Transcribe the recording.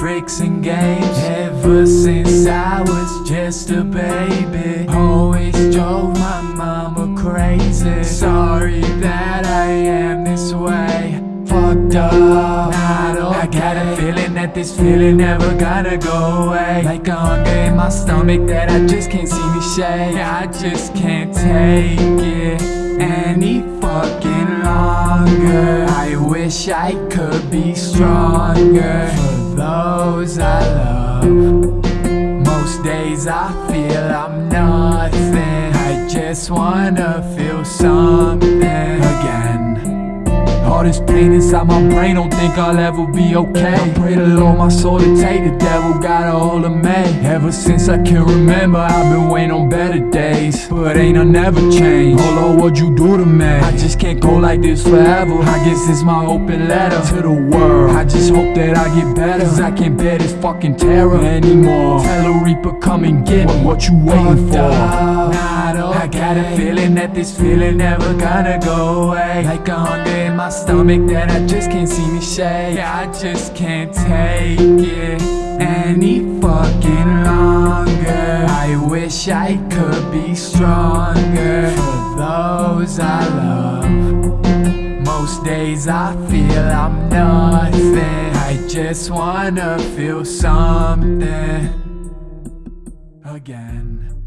tricks and games Ever since I was just a baby. Always drove my mama crazy. Sorry that I am this way. Fucked up, not okay. I got a feeling that this feeling never gonna go away. Like a hunger in my stomach that I just can't see me shake. I just can't take it any fucking longer I wish I could be stronger For those I love. Most days I feel I'm nothing. I just wanna feel something again all this pain inside my brain, don't think I'll ever be okay. I pray the Lord my soul to take, the devil got a hold of me Ever since I can remember, I've been waiting on better days. But ain't I never change, oh Lord, what'd you do to me? I just can't go like this forever. I guess it's my open letter to the world. I just hope that I get better, cause I can't bear this fucking terror anymore. Tell a reaper come and get what, what you waiting for Not okay. I got a feeling that this feeling never gonna go away. Like a hunger in my stomach that I just can't see me shake. I just can't take it any fucking longer. I wish I could be stronger. For those I love Most days I feel I'm nothing. I just wanna feel something Again